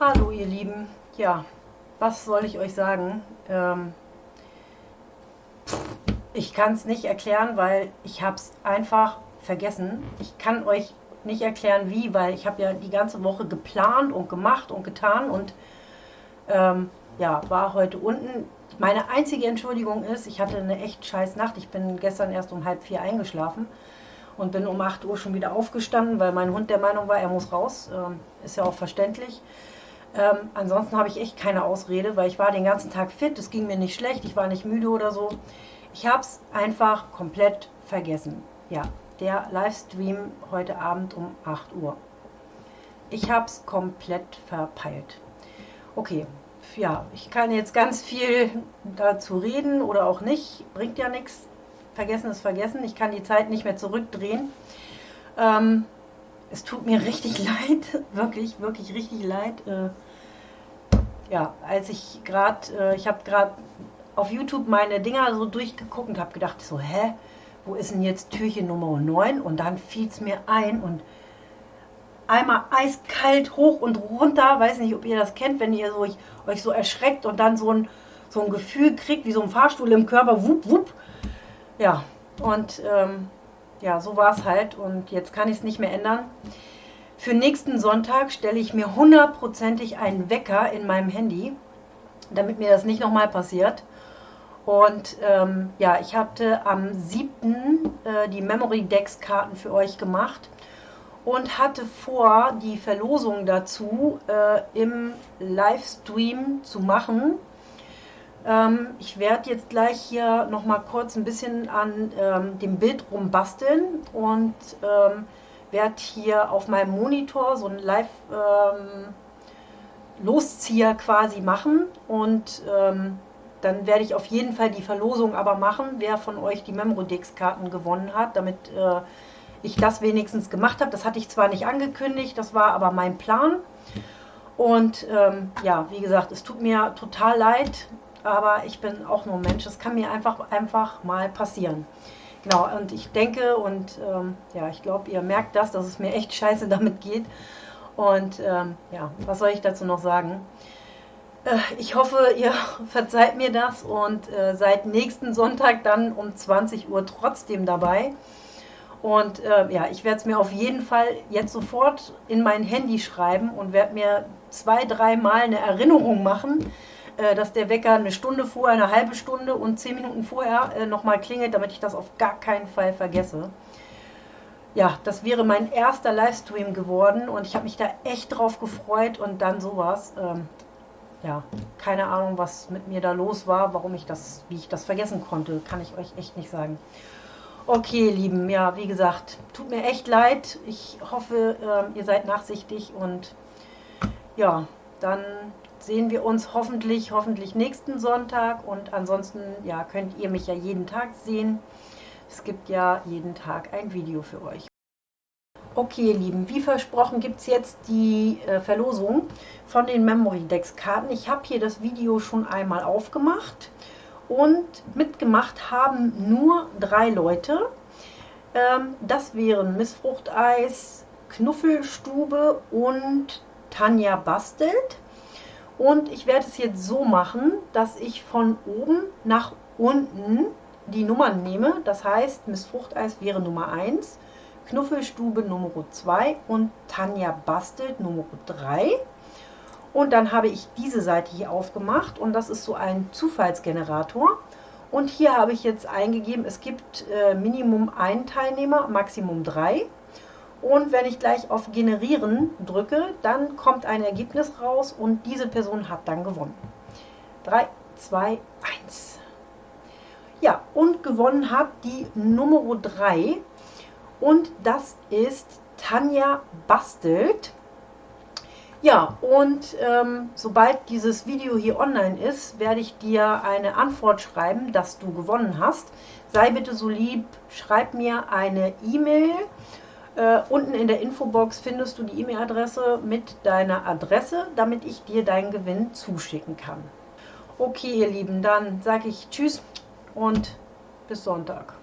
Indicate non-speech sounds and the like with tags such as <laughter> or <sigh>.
Hallo ihr Lieben, ja, was soll ich euch sagen? Ähm, ich kann es nicht erklären, weil ich habe es einfach vergessen. Ich kann euch nicht erklären, wie, weil ich habe ja die ganze Woche geplant und gemacht und getan und ähm, ja, war heute unten. Meine einzige Entschuldigung ist, ich hatte eine echt scheiß Nacht. Ich bin gestern erst um halb vier eingeschlafen und bin um 8 Uhr schon wieder aufgestanden, weil mein Hund der Meinung war, er muss raus. Ähm, ist ja auch verständlich. Ähm, ansonsten habe ich echt keine Ausrede, weil ich war den ganzen Tag fit, es ging mir nicht schlecht, ich war nicht müde oder so. Ich habe es einfach komplett vergessen. Ja, der Livestream heute Abend um 8 Uhr. Ich habe es komplett verpeilt. Okay, ja, ich kann jetzt ganz viel dazu reden oder auch nicht, bringt ja nichts. Vergessen ist vergessen, ich kann die Zeit nicht mehr zurückdrehen. Ähm, es tut mir <laughs> richtig leid, wirklich, wirklich richtig leid. Äh, ja, als ich gerade, äh, ich habe gerade auf YouTube meine Dinger so durchgeguckt und habe gedacht, so, hä, wo ist denn jetzt Türchen Nummer 9? Und dann fiel es mir ein und einmal eiskalt hoch und runter, weiß nicht, ob ihr das kennt, wenn ihr so, euch, euch so erschreckt und dann so ein, so ein Gefühl kriegt, wie so ein Fahrstuhl im Körper, wupp, wupp. Ja, und ähm, ja, so war es halt und jetzt kann ich es nicht mehr ändern. Für nächsten Sonntag stelle ich mir hundertprozentig einen Wecker in meinem Handy, damit mir das nicht nochmal passiert. Und ähm, ja, ich hatte am 7. Äh, die Memory Decks Karten für euch gemacht und hatte vor, die Verlosung dazu äh, im Livestream zu machen. Ähm, ich werde jetzt gleich hier nochmal kurz ein bisschen an ähm, dem Bild rumbasteln und ähm, werde hier auf meinem Monitor so einen Live-Loszieher ähm, quasi machen und ähm, dann werde ich auf jeden Fall die Verlosung aber machen, wer von euch die Memodex-Karten gewonnen hat, damit äh, ich das wenigstens gemacht habe. Das hatte ich zwar nicht angekündigt, das war aber mein Plan. Und ähm, ja, wie gesagt, es tut mir total leid, aber ich bin auch nur Mensch. Es kann mir einfach, einfach mal passieren. Genau, und ich denke und ähm, ja, ich glaube, ihr merkt das, dass es mir echt scheiße <laughs> damit geht. Und ähm, ja, was soll ich dazu noch sagen? Äh, ich hoffe, <laughs> ihr verzeiht mir das und äh, seid nächsten Sonntag dann um 20 Uhr trotzdem dabei. Und äh, ja, ich werde es mir auf jeden Fall jetzt sofort in mein Handy schreiben und werde mir zwei, dreimal eine Erinnerung machen, äh, dass der Wecker eine Stunde vorher, eine halbe Stunde und zehn Minuten vorher äh, nochmal klingelt, damit ich das auf gar keinen Fall vergesse. Ja, das wäre mein erster Livestream geworden und ich habe mich da echt drauf gefreut und dann sowas. Ähm, ja, keine Ahnung, was mit mir da los war, warum ich das, wie ich das vergessen konnte, kann ich euch echt nicht sagen. Okay, Lieben, ja, wie gesagt, tut mir echt leid. Ich hoffe, äh, ihr seid nachsichtig und ja, dann sehen wir uns hoffentlich, hoffentlich nächsten Sonntag und ansonsten ja, könnt ihr mich ja jeden Tag sehen. Es gibt ja jeden Tag ein Video für euch. Okay, ihr Lieben, wie versprochen gibt es jetzt die äh, Verlosung von den Memory Decks Karten. Ich habe hier das Video schon einmal aufgemacht und mitgemacht haben nur drei Leute. Ähm, das wären Missfruchteis, Knuffelstube und Tanja Bastelt. Und ich werde es jetzt so machen, dass ich von oben nach unten die Nummern nehme. Das heißt, Miss Fruchteis wäre Nummer 1, Knuffelstube Nummer 2 und Tanja Bastelt Nummer 3. Und dann habe ich diese Seite hier aufgemacht und das ist so ein Zufallsgenerator. Und hier habe ich jetzt eingegeben, es gibt äh, Minimum ein Teilnehmer, Maximum drei. Und wenn ich gleich auf Generieren drücke, dann kommt ein Ergebnis raus und diese Person hat dann gewonnen. 3, 2, 1. Ja, und gewonnen hat die Nummer 3 und das ist Tanja Bastelt. Ja, und ähm, sobald dieses Video hier online ist, werde ich dir eine Antwort schreiben, dass du gewonnen hast. Sei bitte so lieb, schreib mir eine E-Mail äh, unten in der Infobox findest du die E-Mail-Adresse mit deiner Adresse, damit ich dir deinen Gewinn zuschicken kann. Okay, ihr Lieben, dann sage ich Tschüss und bis Sonntag.